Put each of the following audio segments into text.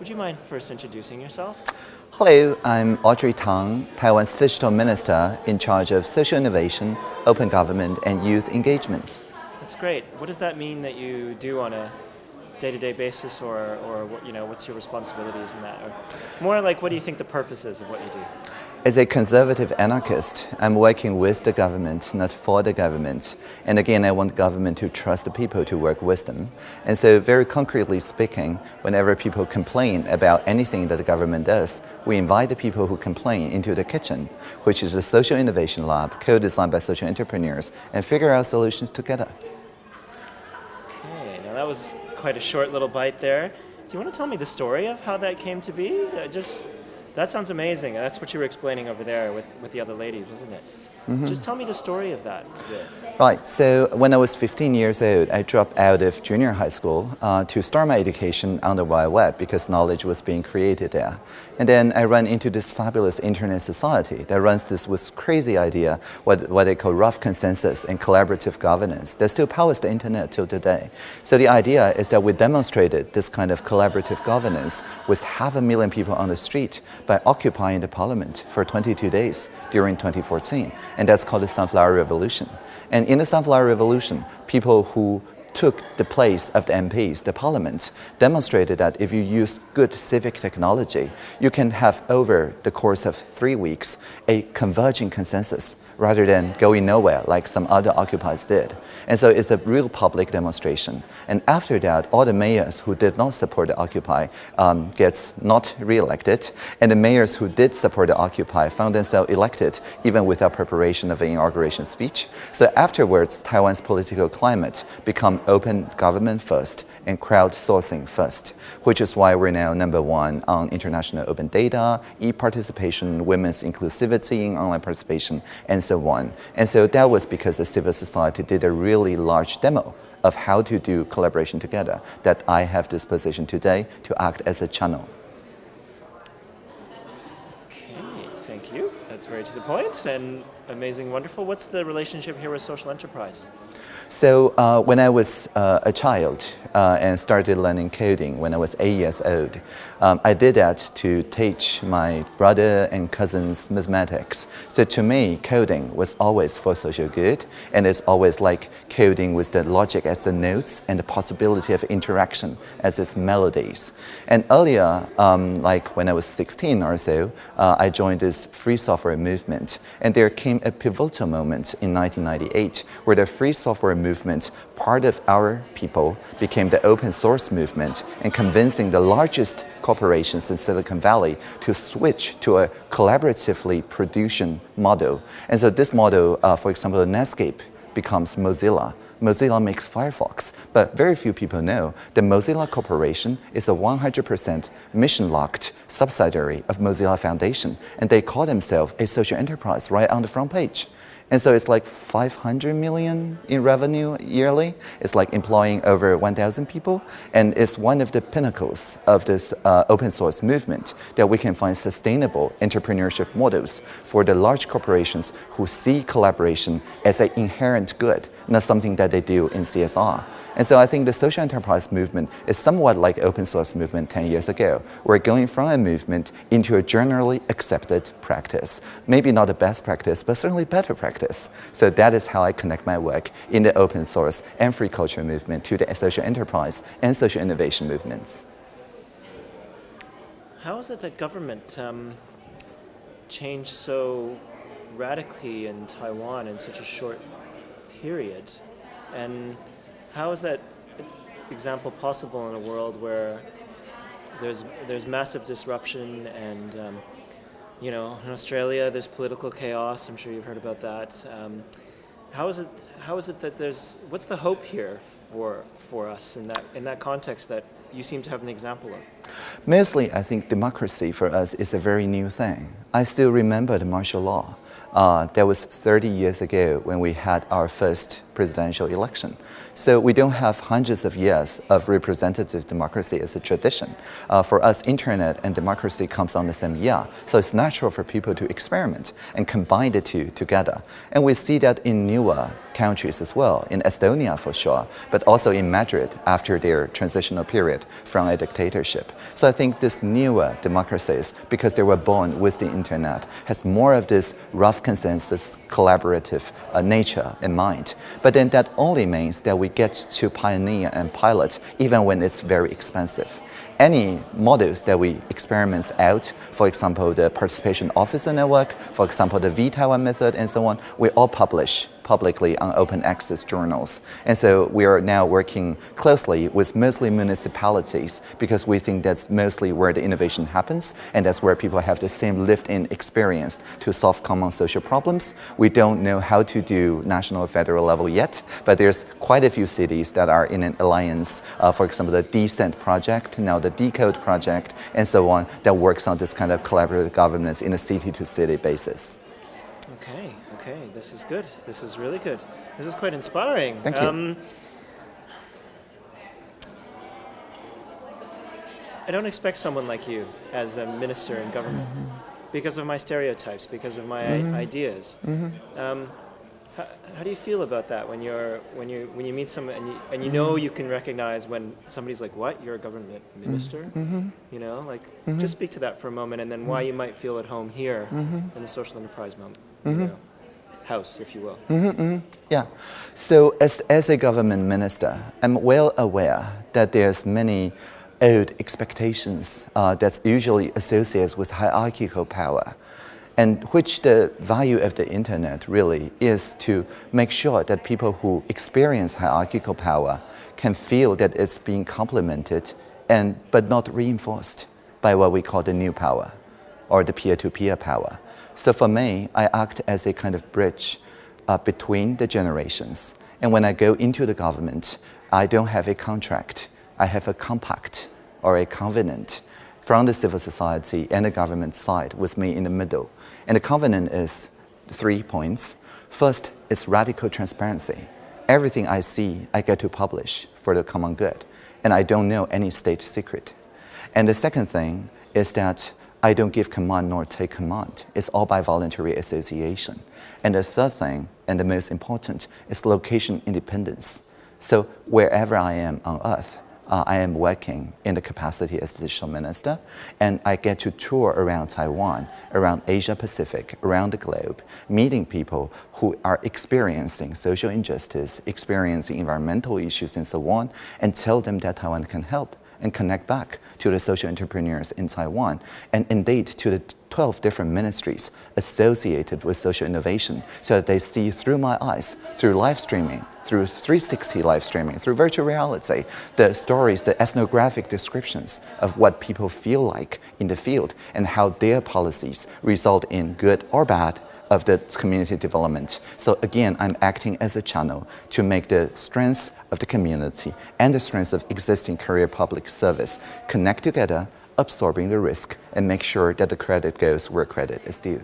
Would you mind first introducing yourself? Hello, I'm Audrey Tang, Taiwan's Digital Minister in charge of social innovation, open government, and youth engagement. That's great. What does that mean that you do on a day-to-day basis or, or you know, what's your responsibilities in that? Or more like, what do you think the purpose is of what you do? As a conservative anarchist, I'm working with the government, not for the government. And again, I want government to trust the people to work with them. And so very concretely speaking, whenever people complain about anything that the government does, we invite the people who complain into the kitchen, which is the Social Innovation Lab, co-designed by social entrepreneurs, and figure out solutions together. Okay, now that was quite a short little bite there. Do you want to tell me the story of how that came to be? Uh, just that sounds amazing. That's what you were explaining over there with, with the other ladies, wasn't it? Mm -hmm. Just tell me the story of that. Right, so when I was 15 years old, I dropped out of junior high school uh, to start my education on the Wide Web because knowledge was being created there. And then I ran into this fabulous internet society that runs this with crazy idea, what, what they call rough consensus and collaborative governance that still powers the internet till today. So the idea is that we demonstrated this kind of collaborative governance with half a million people on the street by occupying the parliament for 22 days during 2014 and that's called the Sunflower Revolution. And in the Sunflower Revolution, people who took the place of the MPs, the parliament, demonstrated that if you use good civic technology, you can have over the course of three weeks a converging consensus rather than going nowhere like some other occupiers did. And so it's a real public demonstration. And after that, all the mayors who did not support the Occupy um, gets not re-elected, and the mayors who did support the Occupy found themselves elected even without preparation of an inauguration speech. So afterwards, Taiwan's political climate become open government first and crowdsourcing first, which is why we're now number one on international open data, e-participation, women's inclusivity in online participation, and so on. And so that was because the civil society did a really large demo of how to do collaboration together that I have this position today to act as a channel. Okay, thank you. That's very to the point and amazing, wonderful. What's the relationship here with social enterprise? So uh, when I was uh, a child uh, and started learning coding when I was eight years old, um, I did that to teach my brother and cousins mathematics. So to me, coding was always for social good, and it's always like coding with the logic as the notes and the possibility of interaction as its melodies. And earlier, um, like when I was 16 or so, uh, I joined this free software movement, and there came a pivotal moment in 1998 where the free software movement, part of our people became the open source movement and convincing the largest corporations in Silicon Valley to switch to a collaboratively production model. And so this model, uh, for example, Netscape becomes Mozilla. Mozilla makes Firefox, but very few people know that Mozilla Corporation is a 100% mission-locked subsidiary of Mozilla Foundation, and they call themselves a social enterprise right on the front page. And so it's like 500 million in revenue yearly. It's like employing over 1,000 people. And it's one of the pinnacles of this uh, open source movement that we can find sustainable entrepreneurship models for the large corporations who see collaboration as an inherent good, not something that they do in CSR. And so I think the social enterprise movement is somewhat like open source movement 10 years ago. We're going from a movement into a generally accepted practice. Maybe not the best practice, but certainly better practice. So that is how I connect my work in the open source and free culture movement to the social enterprise and social innovation movements. How is it that government um, changed so radically in Taiwan in such a short period? And how is that example possible in a world where there's there's massive disruption and um, you know in Australia there's political chaos. I'm sure you've heard about that. Um, how is it how is it that there's what's the hope here for for us in that in that context that you seem to have an example of? Mostly, I think democracy for us is a very new thing. I still remember the martial law. Uh, that was 30 years ago when we had our first presidential election. So we don't have hundreds of years of representative democracy as a tradition. Uh, for us, internet and democracy comes on the same year. So it's natural for people to experiment and combine the two together. And we see that in newer countries as well, in Estonia for sure, but also in Madrid after their transitional period from a dictatorship. So I think this newer democracies, because they were born with the internet, has more of this rough consensus, collaborative uh, nature in mind. But then that only means that we get to pioneer and pilot even when it's very expensive any models that we experiment out, for example, the participation officer network, for example, the vTaiwan method and so on, we all publish publicly on open access journals. And so we are now working closely with mostly municipalities because we think that's mostly where the innovation happens and that's where people have the same lived-in experience to solve common social problems. We don't know how to do national federal level yet, but there's quite a few cities that are in an alliance, uh, for example, the D-CENT project, now the DECODE project, and so on, that works on this kind of collaborative governance in a city-to-city -city basis. Okay, this is good. This is really good. This is quite inspiring. Thank you. Um, I don't expect someone like you as a minister in government mm -hmm. because of my stereotypes, because of my mm -hmm. ideas. Mm -hmm. um, how, how, do you feel about that when you're when you when you meet someone and you, and you know you can recognize when somebody's like, "What? You're a government minister?" You know, like just speak to that for a moment, and then why you might feel at home here in the social enterprise moment you know, house, if you will. Mm -hmm, mm -hmm. Yeah. So as, as a government minister, I'm well aware that there's many old expectations uh, that's usually associated with hierarchical power and which the value of the internet really is to make sure that people who experience hierarchical power can feel that it's being complemented and but not reinforced by what we call the new power or the peer-to-peer -peer power. So for me, I act as a kind of bridge uh, between the generations. And when I go into the government, I don't have a contract. I have a compact or a covenant from the civil society and the government side with me in the middle. And the covenant is three points. First is radical transparency. Everything I see, I get to publish for the common good. And I don't know any state secret. And the second thing is that I don't give command nor take command. It's all by voluntary association. And the third thing, and the most important, is location independence. So wherever I am on earth, uh, I am working in the capacity as digital minister, and I get to tour around Taiwan, around Asia Pacific, around the globe, meeting people who are experiencing social injustice, experiencing environmental issues and so on, and tell them that Taiwan can help and connect back to the social entrepreneurs in Taiwan and indeed to the 12 different ministries associated with social innovation so that they see through my eyes, through live streaming, through 360 live streaming, through virtual reality, the stories, the ethnographic descriptions of what people feel like in the field and how their policies result in good or bad of the community development. So again, I'm acting as a channel to make the strengths of the community and the strengths of existing career public service connect together, absorbing the risk and make sure that the credit goes where credit is due.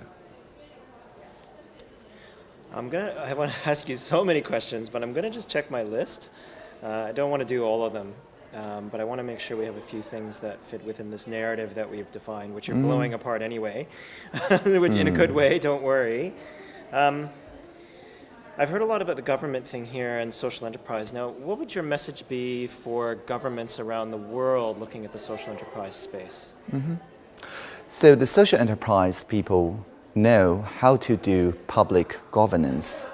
I'm gonna, I want to ask you so many questions, but I'm gonna just check my list. Uh, I don't want to do all of them. Um, but I want to make sure we have a few things that fit within this narrative that we've defined, which you're mm. blowing apart anyway, which mm. in a good mm. way, don't worry. Um, I've heard a lot about the government thing here and social enterprise. Now, what would your message be for governments around the world looking at the social enterprise space? Mm -hmm. So the social enterprise people know how to do public governance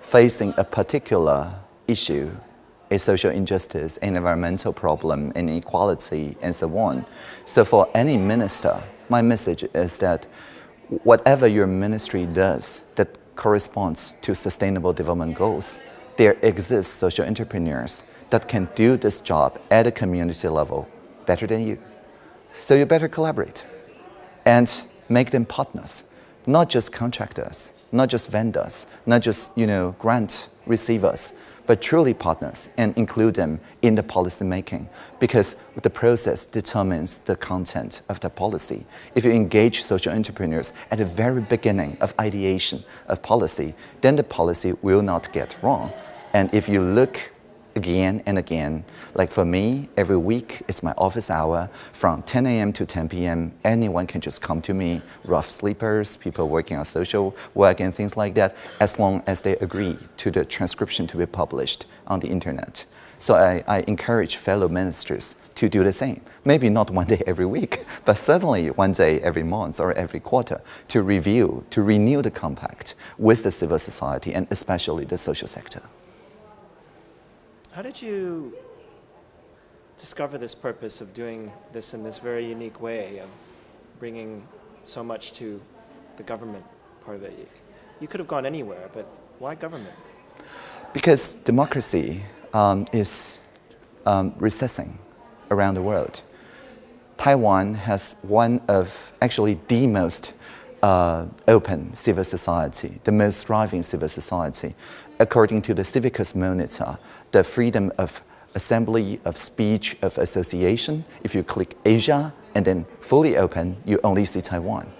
facing a particular issue a social injustice, an environmental problem, inequality, and so on. So for any minister, my message is that whatever your ministry does that corresponds to sustainable development goals, there exist social entrepreneurs that can do this job at a community level better than you. So you better collaborate and make them partners, not just contractors, not just vendors, not just you know, grant receivers, but truly partners and include them in the policy making because the process determines the content of the policy. If you engage social entrepreneurs at the very beginning of ideation of policy, then the policy will not get wrong. And if you look again and again. Like for me, every week it's my office hour from 10 a.m. to 10 p.m. Anyone can just come to me, rough sleepers, people working on social work and things like that, as long as they agree to the transcription to be published on the internet. So I, I encourage fellow ministers to do the same. Maybe not one day every week, but certainly one day every month or every quarter to review, to renew the compact with the civil society and especially the social sector. How did you discover this purpose of doing this in this very unique way of bringing so much to the government part of it? You could have gone anywhere, but why government? Because democracy um, is um, recessing around the world. Taiwan has one of actually the most uh, open civil society, the most thriving civil society. According to the Civicus Monitor, the freedom of assembly, of speech, of association, if you click Asia and then fully open, you only see Taiwan.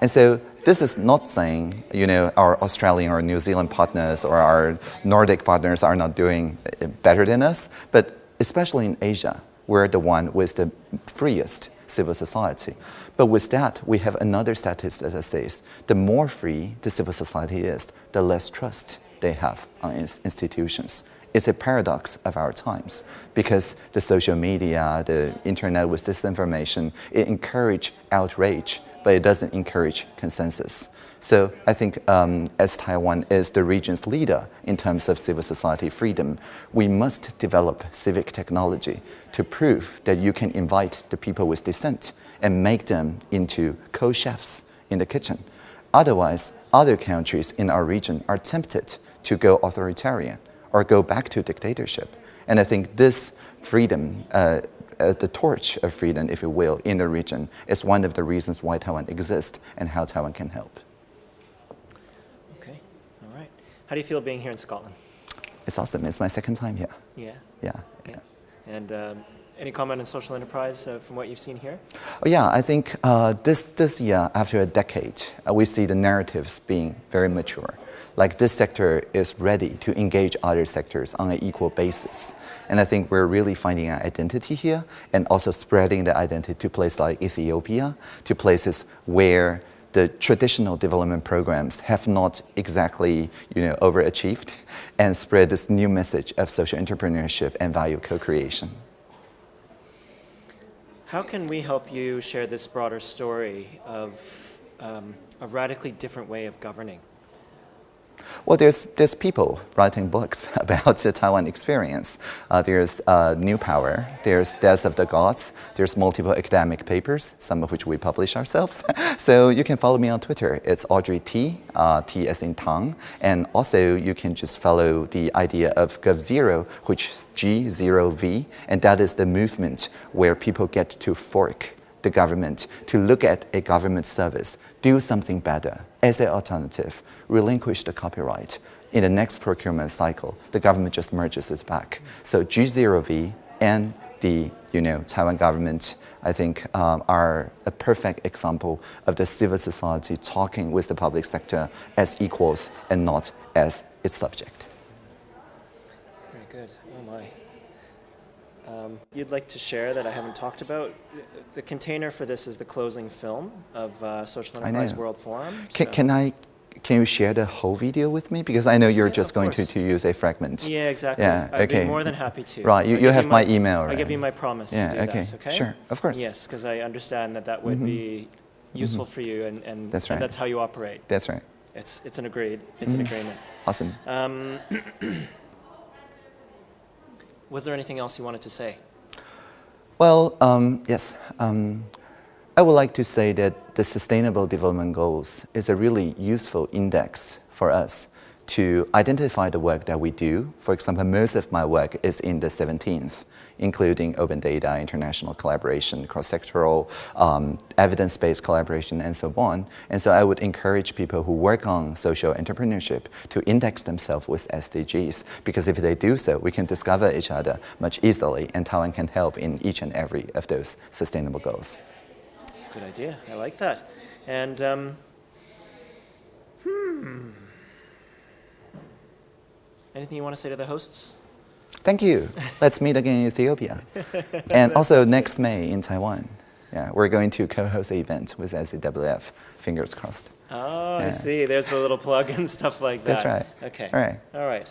And so this is not saying, you know, our Australian or New Zealand partners or our Nordic partners are not doing better than us, but especially in Asia, we're the one with the freest civil society. But with that, we have another statistic that says the more free the civil society is, the less trust they have on institutions. It's a paradox of our times because the social media, the internet with disinformation, it encourages outrage, but it doesn't encourage consensus. So I think um, as Taiwan is the region's leader in terms of civil society freedom, we must develop civic technology to prove that you can invite the people with dissent and make them into co-chefs in the kitchen. Otherwise, other countries in our region are tempted to go authoritarian or go back to dictatorship. And I think this freedom, uh, uh, the torch of freedom, if you will, in the region is one of the reasons why Taiwan exists and how Taiwan can help. How do you feel being here in Scotland? It's awesome. It's my second time here. Yeah. Yeah. yeah. And um, any comment on social enterprise uh, from what you've seen here? Oh, yeah, I think uh, this, this year, after a decade, uh, we see the narratives being very mature. Like this sector is ready to engage other sectors on an equal basis. And I think we're really finding an identity here and also spreading the identity to places like Ethiopia, to places where the traditional development programs have not exactly you know, overachieved and spread this new message of social entrepreneurship and value co-creation. How can we help you share this broader story of um, a radically different way of governing? Well, there's, there's people writing books about the Taiwan experience. Uh, there's uh, New Power, there's Death of the Gods, there's multiple academic papers, some of which we publish ourselves. so you can follow me on Twitter. It's Audrey T, uh, T as in Tang. And also you can just follow the idea of GovZero, which is G0V, and that is the movement where people get to fork the government to look at a government service, do something better as an alternative, relinquish the copyright. In the next procurement cycle, the government just merges it back. So G0V and the you know, Taiwan government, I think, um, are a perfect example of the civil society talking with the public sector as equals and not as its subject. Very good. Oh my um, you'd like to share that I haven't talked about. The container for this is the closing film of uh, Social Enterprise World Forum. Can, so. can, I, can you share the whole video with me? Because I know you're yeah, just going to, to use a fragment. Yeah, exactly. Yeah, I'd okay. be more than happy to. Right, you, you have my, my, email, right? I give you my promise yeah, okay. That, okay. Sure, of course. Yes, because I understand that that would mm -hmm. be mm-hmm. useful mm -hmm. for you and, and, that's, right. and that's how you operate. That's right. It's, it's an agreed, it's mm -hmm. an agreement. Awesome. Um, was there anything else you wanted to say? Well, um, yes. Um, I would like to say that the Sustainable Development Goals is a really useful index for us to identify the work that we do. For example, most of my work is in the 17th, including open data, international collaboration, cross-sectoral, um, evidence-based collaboration, and so on. And so I would encourage people who work on social entrepreneurship to index themselves with SDGs, because if they do so, we can discover each other much easily, and Taiwan can help in each and every of those sustainable goals. Good idea. I like that. And, um, hmm. Anything you want to say to the hosts? Thank you. Let's meet again in Ethiopia. and also next May in Taiwan. Yeah, we're going to co-host an event with SEWF. Fingers crossed. Oh, I see. There's the little plug and stuff like that. That's right. Okay. All right. All right.